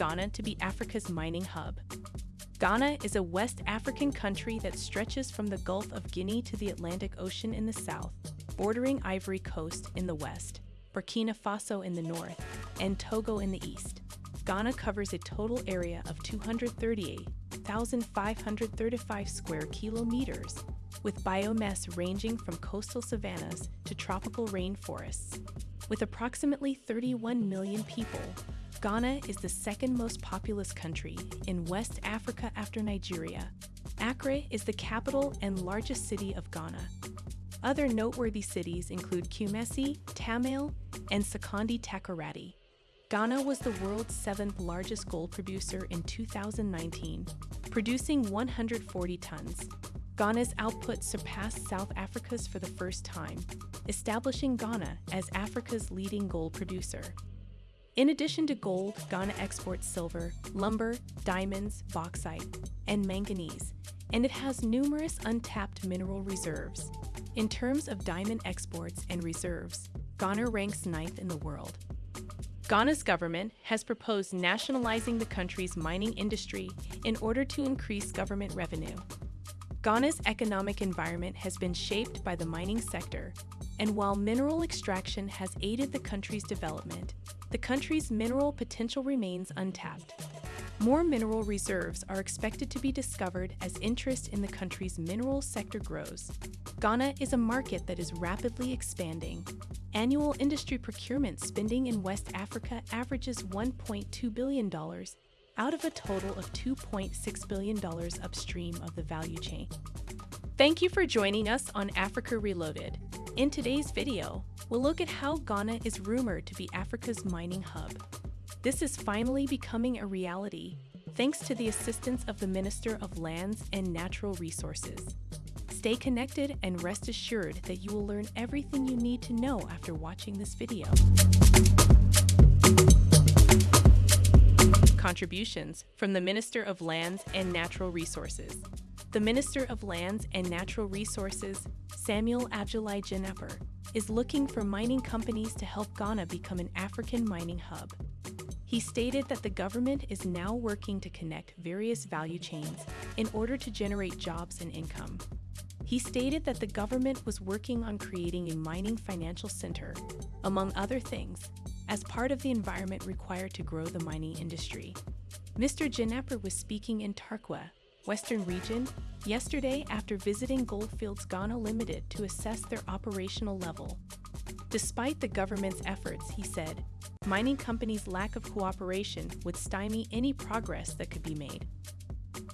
Ghana to be Africa's mining hub. Ghana is a West African country that stretches from the Gulf of Guinea to the Atlantic Ocean in the south, bordering Ivory Coast in the west, Burkina Faso in the north, and Togo in the east. Ghana covers a total area of 238,535 square kilometers, with biomass ranging from coastal savannas to tropical rainforests. With approximately 31 million people, Ghana is the second most populous country in West Africa after Nigeria. Accra is the capital and largest city of Ghana. Other noteworthy cities include Kumasi, Tamale, and Sekondi Takoradi. Ghana was the world's seventh largest gold producer in 2019, producing 140 tons. Ghana's output surpassed South Africa's for the first time, establishing Ghana as Africa's leading gold producer. In addition to gold, Ghana exports silver, lumber, diamonds, bauxite, and manganese, and it has numerous untapped mineral reserves. In terms of diamond exports and reserves, Ghana ranks ninth in the world. Ghana's government has proposed nationalizing the country's mining industry in order to increase government revenue. Ghana's economic environment has been shaped by the mining sector, and while mineral extraction has aided the country's development, the country's mineral potential remains untapped. More mineral reserves are expected to be discovered as interest in the country's mineral sector grows. Ghana is a market that is rapidly expanding. Annual industry procurement spending in West Africa averages $1.2 billion out of a total of $2.6 billion upstream of the value chain. Thank you for joining us on Africa Reloaded. In today's video, we'll look at how Ghana is rumored to be Africa's mining hub. This is finally becoming a reality, thanks to the assistance of the Minister of Lands and Natural Resources. Stay connected and rest assured that you will learn everything you need to know after watching this video. Contributions from the Minister of Lands and Natural Resources. The Minister of Lands and Natural Resources, Samuel Abdullahi Jinapor, is looking for mining companies to help Ghana become an African mining hub. He stated that the government is now working to connect various value chains in order to generate jobs and income. He stated that the government was working on creating a mining financial center, among other things, as part of the environment required to grow the mining industry. Mr. Jinapor was speaking in Tarkwa, Western Region, yesterday after visiting Goldfields Ghana Limited to assess their operational level. Despite the government's efforts, he said, mining companies' lack of cooperation would stymie any progress that could be made.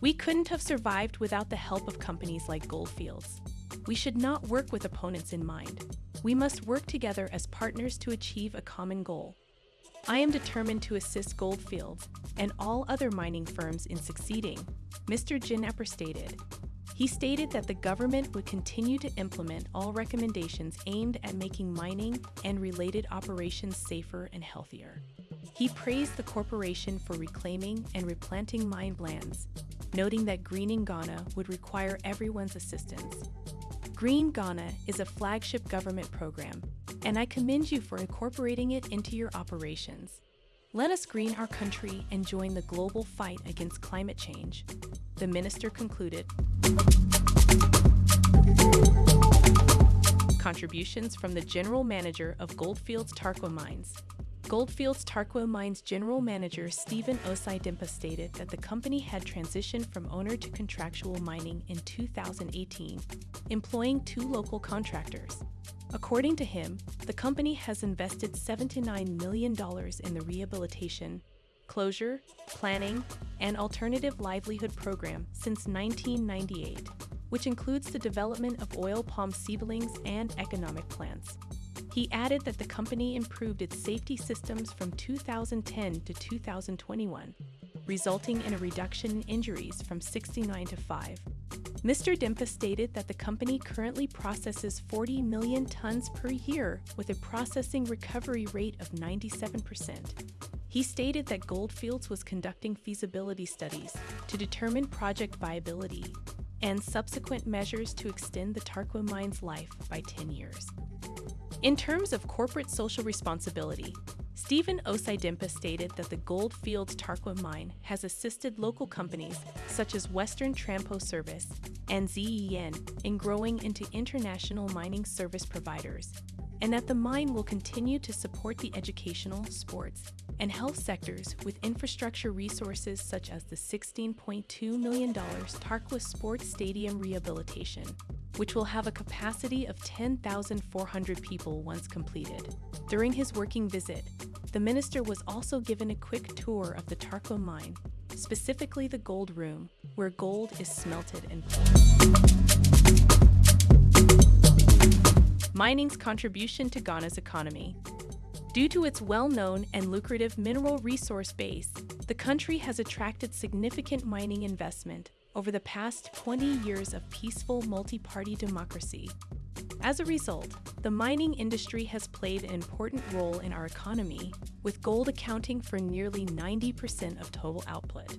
We couldn't have survived without the help of companies like Goldfields. We should not work with opponents in mind. We must work together as partners to achieve a common goal. I am determined to assist Goldfields and all other mining firms in succeeding, Mr. Jinapor stated. He stated that the government would continue to implement all recommendations aimed at making mining and related operations safer and healthier. He praised the corporation for reclaiming and replanting mined lands, noting that greening Ghana would require everyone's assistance. Green Ghana is a flagship government program, and I commend you for incorporating it into your operations. Let us green our country and join the global fight against climate change, the minister concluded. Contributions from the General Manager of Goldfields Tarkwa Mines. Goldfields Tarkwa Mines General Manager Stephen Osai Dimpa stated that the company had transitioned from owner to contractual mining in 2018, employing two local contractors. According to him, the company has invested $79 million in the rehabilitation, closure, planning, and alternative livelihood program since 1998, which includes the development of oil palm seedlings and economic plants. He added that the company improved its safety systems from 2010 to 2021, resulting in a reduction in injuries from 69 to 5. Mr. Dimpa stated that the company currently processes 40 million tons per year with a processing recovery rate of 97%. He stated that Goldfields was conducting feasibility studies to determine project viability and subsequent measures to extend the Tarkwa mine's life by 10 years. In terms of corporate social responsibility, Stephen Osaidimpa stated that the Goldfields Tarkwa mine has assisted local companies such as Western Trampo Service and ZEN in growing into international mining service providers, and that the mine will continue to support the educational, sports, and health sectors with infrastructure resources such as the $16.2 million Tarkwa Sports Stadium rehabilitation, which will have a capacity of 10,400 people once completed. During his working visit, the minister was also given a quick tour of the Tarkwa mine, specifically the gold room, where gold is smelted and Mining's contribution to Ghana's economy. Due to its well-known and lucrative mineral resource base, the country has attracted significant mining investment over the past 20 years of peaceful multi-party democracy. As a result, the mining industry has played an important role in our economy, with gold accounting for nearly 90% of total output.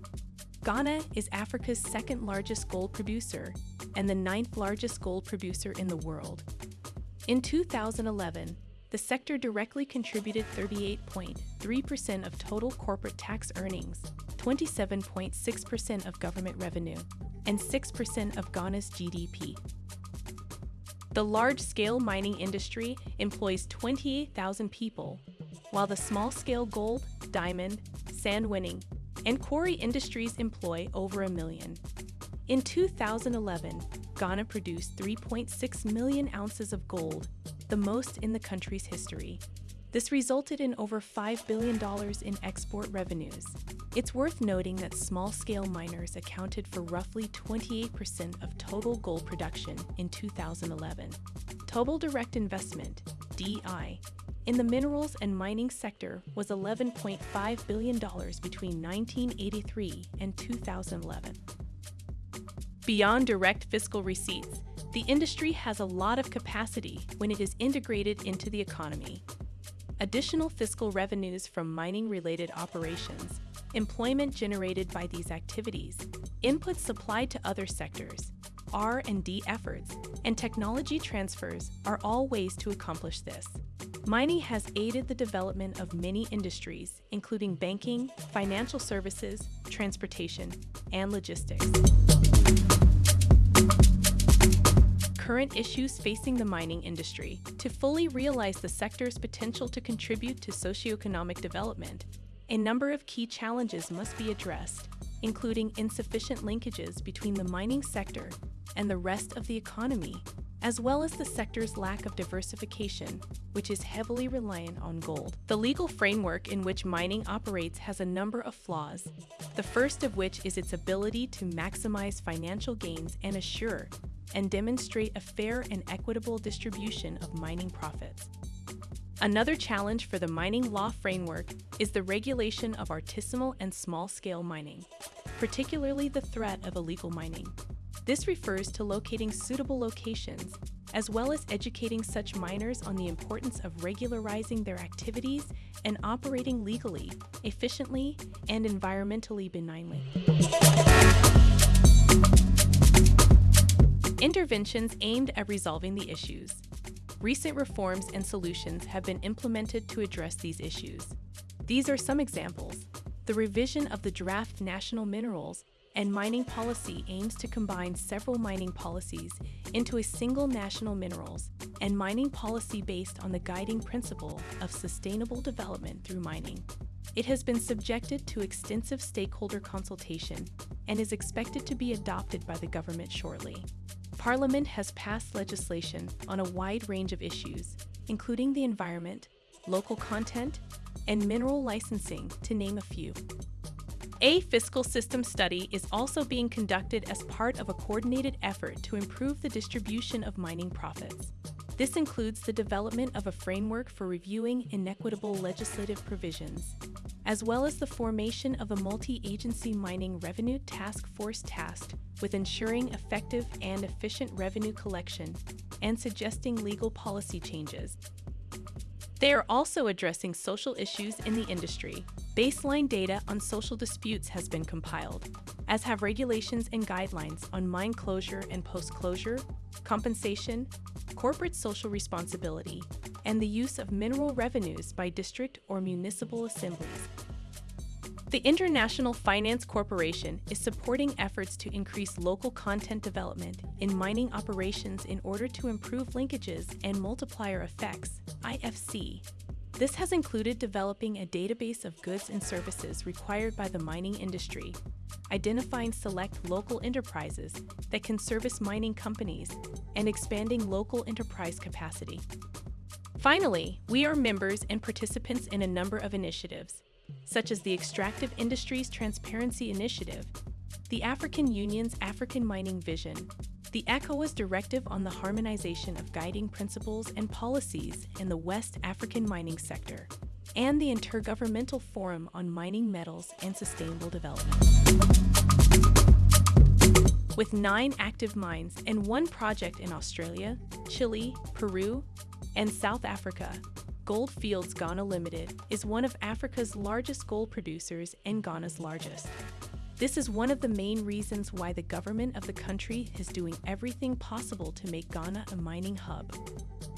Ghana is Africa's second largest gold producer and the ninth largest gold producer in the world. In 2011, the sector directly contributed 38.3% of total corporate tax earnings, 27.6% of government revenue, and 6% of Ghana's GDP. The large-scale mining industry employs 28,000 people, while the small-scale gold, diamond, sand winning, and quarry industries employ over a million. In 2011, Ghana produced 3.6 million ounces of gold the most in the country's history. This resulted in over $5 billion in export revenues. It's worth noting that small-scale miners accounted for roughly 28% of total gold production in 2011. Total direct investment, DI, in the minerals and mining sector was $11.5 billion between 1983 and 2011. Beyond direct fiscal receipts, the industry has a lot of capacity when it is integrated into the economy. Additional fiscal revenues from mining-related operations, employment generated by these activities, inputs supplied to other sectors, R&D efforts, and technology transfers are all ways to accomplish this. Mining has aided the development of many industries, including banking, financial services, transportation, and logistics current issues facing the mining industry. To fully realize the sector's potential to contribute to socioeconomic development, a number of key challenges must be addressed, including insufficient linkages between the mining sector and the rest of the economy, as well as the sector's lack of diversification, which is heavily reliant on gold. The legal framework in which mining operates has a number of flaws, the first of which is its ability to maximize financial gains and assure and demonstrate a fair and equitable distribution of mining profits. Another challenge for the mining law framework is the regulation of artisanal and small-scale mining, particularly the threat of illegal mining. This refers to locating suitable locations, as well as educating such miners on the importance of regularizing their activities and operating legally, efficiently, and environmentally benignly. Interventions aimed at resolving the issues. Recent reforms and solutions have been implemented to address these issues. These are some examples. The revision of the draft national minerals and mining policy aims to combine several mining policies into a single national minerals and mining policy based on the guiding principle of sustainable development through mining. It has been subjected to extensive stakeholder consultation and is expected to be adopted by the government shortly. Parliament has passed legislation on a wide range of issues, including the environment, local content, and mineral licensing, to name a few. A fiscal system study is also being conducted as part of a coordinated effort to improve the distribution of mining profits. This includes the development of a framework for reviewing inequitable legislative provisions, as well as the formation of a multi-agency mining revenue task force tasked with ensuring effective and efficient revenue collection and suggesting legal policy changes. They are also addressing social issues in the industry. Baseline data on social disputes has been compiled, as have regulations and guidelines on mine closure and post-closure, compensation, corporate social responsibility, and the use of mineral revenues by district or municipal assemblies. The International Finance Corporation is supporting efforts to increase local content development in mining operations in order to improve linkages and multiplier effects, IFC. This has included developing a database of goods and services required by the mining industry, identifying select local enterprises that can service mining companies, and expanding local enterprise capacity. Finally, we are members and participants in a number of initiatives, such as the Extractive Industries Transparency Initiative, the African Union's African Mining Vision, the ECOWAS Directive on the Harmonization of Guiding Principles and Policies in the West African Mining Sector, and the Intergovernmental Forum on Mining Metals and Sustainable Development. With nine active mines and one project in Australia, Chile, Peru, and South Africa, Gold Fields Ghana Limited is one of Africa's largest gold producers and Ghana's largest. This is one of the main reasons why the government of the country is doing everything possible to make Ghana a mining hub.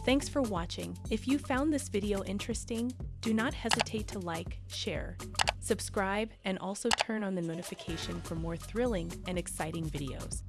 Thanks for watching. If you found this video interesting, do not hesitate to like, share, subscribe, and also turn on the notification for more thrilling and exciting videos.